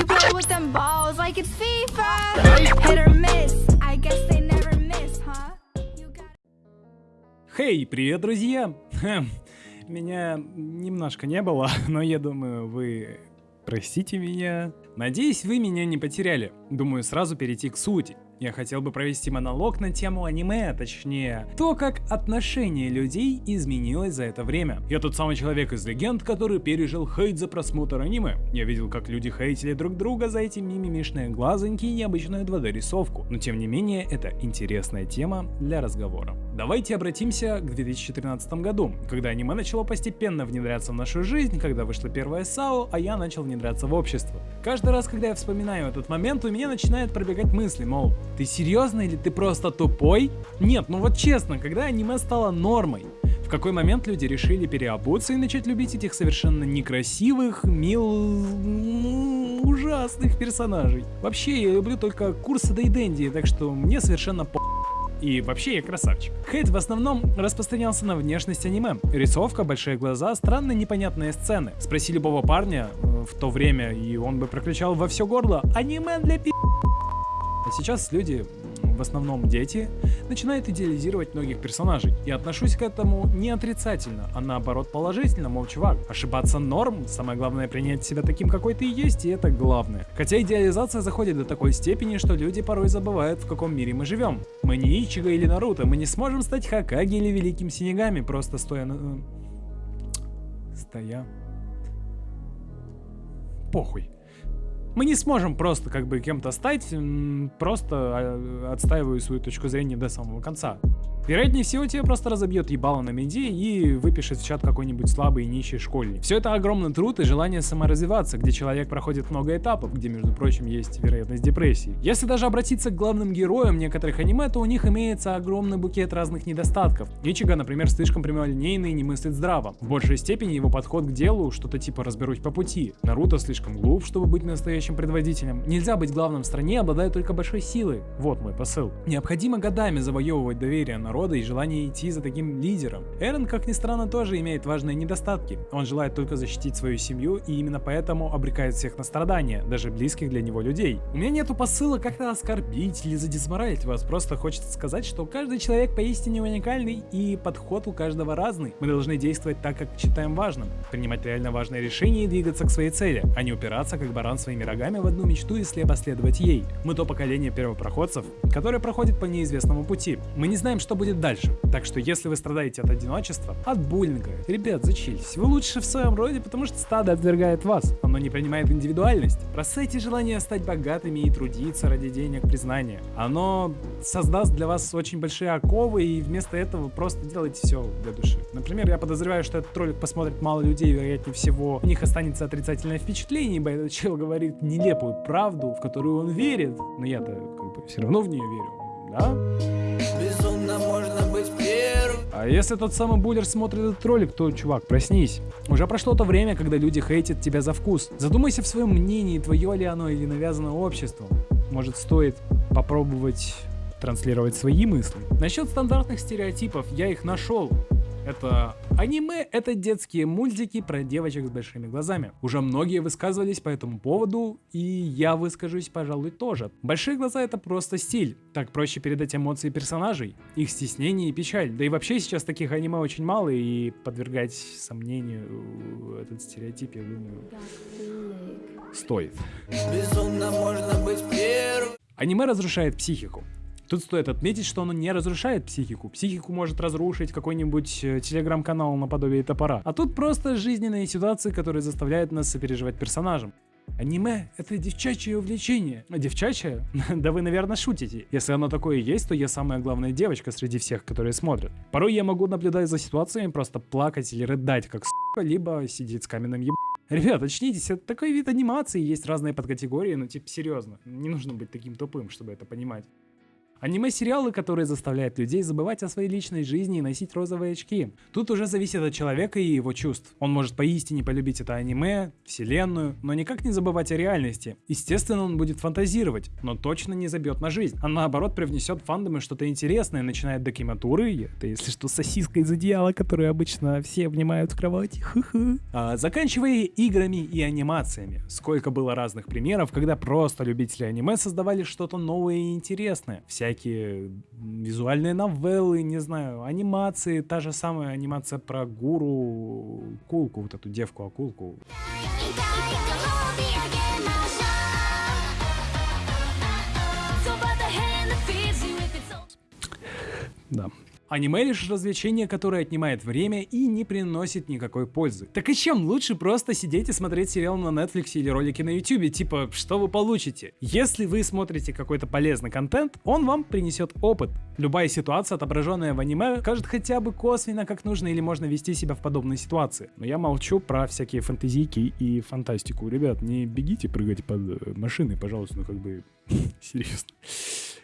We play with them balls like it's FIFA. Hit or miss. I guess they never miss, huh? You Хей, привет, друзья! Хм, Меня немножко не было, но я думаю, вы простите меня. Надеюсь, вы меня не потеряли. Думаю, сразу перейти к сути. Я хотел бы провести монолог на тему аниме, точнее, то, как отношение людей изменилось за это время. Я тот самый человек из легенд, который пережил хейт за просмотр аниме. Я видел, как люди хейтили друг друга за эти мимимишные глазоньки и необычную 2D рисовку. Но тем не менее, это интересная тема для разговора. Давайте обратимся к 2013 году, когда аниме начало постепенно внедряться в нашу жизнь, когда вышла первая САО, а я начал внедряться в общество. Каждый раз, когда я вспоминаю этот момент, у меня начинают пробегать мысли, мол, ты серьезно или ты просто тупой? Нет, ну вот честно, когда аниме стало нормой, в какой момент люди решили переобуться и начать любить этих совершенно некрасивых, мил... ужасных персонажей. Вообще, я люблю только курсы Дейденди, так что мне совершенно по... И вообще я красавчик. Хейт в основном распространялся на внешность аниме. Рисовка, большие глаза, странные непонятные сцены. Спроси любого парня э, в то время, и он бы прокричал во все горло «Аниме для пи***». А сейчас люди, в основном дети, начинают идеализировать многих персонажей. Я отношусь к этому не отрицательно, а наоборот положительно, мол, чувак, ошибаться норм, самое главное принять себя таким, какой ты есть, и это главное. Хотя идеализация заходит до такой степени, что люди порой забывают, в каком мире мы живем. Мы не Ичиго или Наруто, мы не сможем стать Хакаги или Великим Синегами, просто стоя на... э, Стоя... Похуй. Мы не сможем просто как бы кем-то стать, просто а, отстаиваю свою точку зрения до самого конца. Вероятнее всего, тебя просто разобьет ебало на меди и выпишет в чат какой-нибудь слабый и нищий школьник. Все это огромный труд и желание саморазвиваться, где человек проходит много этапов, где, между прочим, есть вероятность депрессии. Если даже обратиться к главным героям некоторых аниме, то у них имеется огромный букет разных недостатков. Ичига, например, слишком прямолинейный и не мыслит здраво. В большей степени его подход к делу что-то типа «разберусь по пути». Наруто слишком глуп, чтобы быть настоящим предводителем. Нельзя быть главным в стране, обладая только большой силой. Вот мой посыл. Необходимо годами завоевывать доверие народа и желание идти за таким лидером. Эрен, как ни странно, тоже имеет важные недостатки. Он желает только защитить свою семью и именно поэтому обрекает всех на страдания, даже близких для него людей. У меня нету посыла как-то оскорбить или задисморалить вас, просто хочется сказать, что каждый человек поистине уникальный и подход у каждого разный. Мы должны действовать так, как считаем важным, принимать реально важные решения и двигаться к своей цели, а не упираться как баран своими рогами в одну мечту и слепо следовать ей. Мы то поколение первопроходцев, которое проходит по неизвестному пути. Мы не знаем, что будет дальше. Так что если вы страдаете от одиночества, от буллинга, ребят, зачились. Вы лучше в своем роде, потому что стадо отвергает вас. Оно не принимает индивидуальность. Бросайте желание стать богатыми и трудиться ради денег, признания. Оно создаст для вас очень большие оковы, и вместо этого просто делайте все для души. Например, я подозреваю, что этот ролик посмотрит мало людей, вероятнее всего, у них останется отрицательное впечатление, ибо этот чел говорит нелепую правду, в которую он верит. Но я-то как бы все равно в нее верю. Да? Безумно можно быть первым. А если тот самый буллер смотрит этот ролик, то, чувак, проснись. Уже прошло то время, когда люди хейтят тебя за вкус. Задумайся в своем мнении, твое ли оно или навязано обществом. Может, стоит попробовать транслировать свои мысли. Насчет стандартных стереотипов, я их нашел. Это аниме, это детские мультики про девочек с большими глазами. Уже многие высказывались по этому поводу, и я выскажусь, пожалуй, тоже. Большие глаза это просто стиль. Так проще передать эмоции персонажей, их стеснение и печаль. Да и вообще сейчас таких аниме очень мало, и подвергать сомнению этот стереотип, я думаю, стоит. Безумно можно быть первым. Аниме разрушает психику. Тут стоит отметить, что оно не разрушает психику. Психику может разрушить какой-нибудь э, телеграм-канал наподобие топора. А тут просто жизненные ситуации, которые заставляют нас сопереживать персонажам. Аниме — это девчачье увлечение. Девчачье? да вы, наверное, шутите. Если оно такое есть, то я самая главная девочка среди всех, которые смотрят. Порой я могу наблюдать за ситуациями, просто плакать или рыдать, как сука, либо сидеть с каменным еб... Ребят, очнитесь, это такой вид анимации, есть разные подкатегории, но типа серьезно, не нужно быть таким тупым, чтобы это понимать. Аниме-сериалы, которые заставляют людей забывать о своей личной жизни и носить розовые очки. Тут уже зависит от человека и его чувств. Он может поистине полюбить это аниме, вселенную, но никак не забывать о реальности. Естественно, он будет фантазировать, но точно не забьет на жизнь. А наоборот привнесет фандомы что-то интересное, начиная от докиматуры, это если что сосиска из одеяла, которую обычно все обнимают в кровати. А, заканчивая играми и анимациями. Сколько было разных примеров, когда просто любители аниме создавали что-то новое и интересное всякие визуальные новеллы, не знаю, анимации, та же самая анимация про гуру, кулку, вот эту девку акулку. Да. Аниме лишь развлечение, которое отнимает время и не приносит никакой пользы. Так и чем лучше просто сидеть и смотреть сериал на Netflix или ролики на YouTube, типа, что вы получите? Если вы смотрите какой-то полезный контент, он вам принесет опыт. Любая ситуация, отображенная в аниме, кажет хотя бы косвенно, как нужно или можно вести себя в подобной ситуации. Но я молчу про всякие фантазийки и фантастику. Ребят, не бегите прыгать под э, машины, пожалуйста, ну как бы серьезно.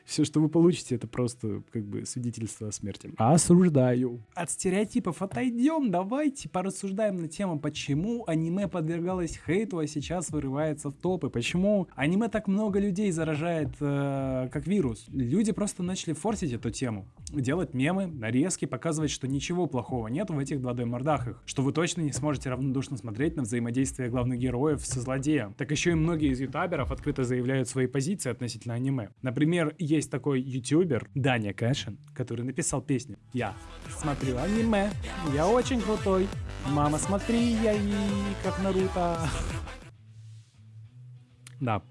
Все, что вы получите, это просто как бы свидетельство о смерти. Осуждаю. От стереотипов отойдем, давайте порассуждаем на тему, почему аниме подвергалось хейту, а сейчас вырывается в топы. Почему аниме так много людей заражает э, как вирус. Люди просто начали форсить эту тему. Делать мемы, нарезки, показывать, что ничего плохого нет в этих 2D-мордахах. Что вы точно не сможете равнодушно смотреть на взаимодействие главных героев со злодеем. Так еще и многие из ютуберов открыто заявляют свои позиции относительно аниме. Например, есть такой ютубер Даня Кэшин, который написал песню «Я смотрю аниме, я очень крутой, мама смотри, я и как Наруто». Да.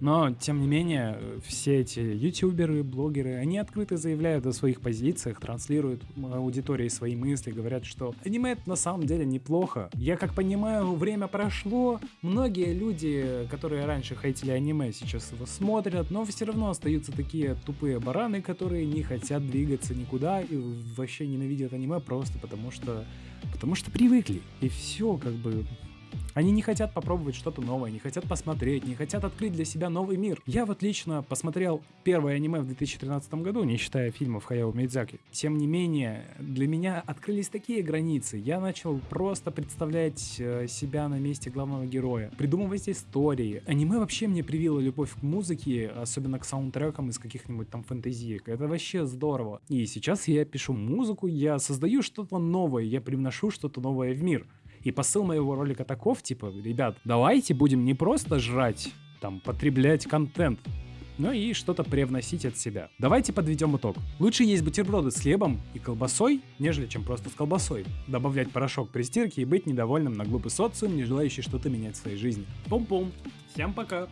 Но, тем не менее, все эти ютуберы, блогеры, они открыто заявляют о своих позициях, транслируют аудитории свои мысли, говорят, что аниме это на самом деле неплохо. Я как понимаю, время прошло, многие люди, которые раньше хейтили аниме, сейчас его смотрят, но все равно остаются такие тупые бараны, которые не хотят двигаться никуда и вообще ненавидят аниме просто потому что потому что привыкли. И все, как бы, они не хотят попробовать что-то новое, не хотят посмотреть, не хотят открыть для себя новый мир. Я вот лично посмотрел первое аниме в 2013 году, не считая фильмов Хаяо Мидзаки. Тем не менее, для меня открылись такие границы. Я начал просто представлять э, себя на месте главного героя, придумывать истории. Аниме вообще мне привило любовь к музыке, особенно к саундтрекам из каких-нибудь там фэнтезиек. Это вообще здорово. И сейчас я пишу музыку, я создаю что-то новое, я привношу что-то новое в мир. И посыл моего ролика таков, типа, ребят, давайте будем не просто жрать, там, потреблять контент, но и что-то привносить от себя. Давайте подведем итог. Лучше есть бутерброды с хлебом и колбасой, нежели чем просто с колбасой. Добавлять порошок при стирке и быть недовольным на глупый социум, не желающий что-то менять в своей жизни. Пум-пум. Всем пока.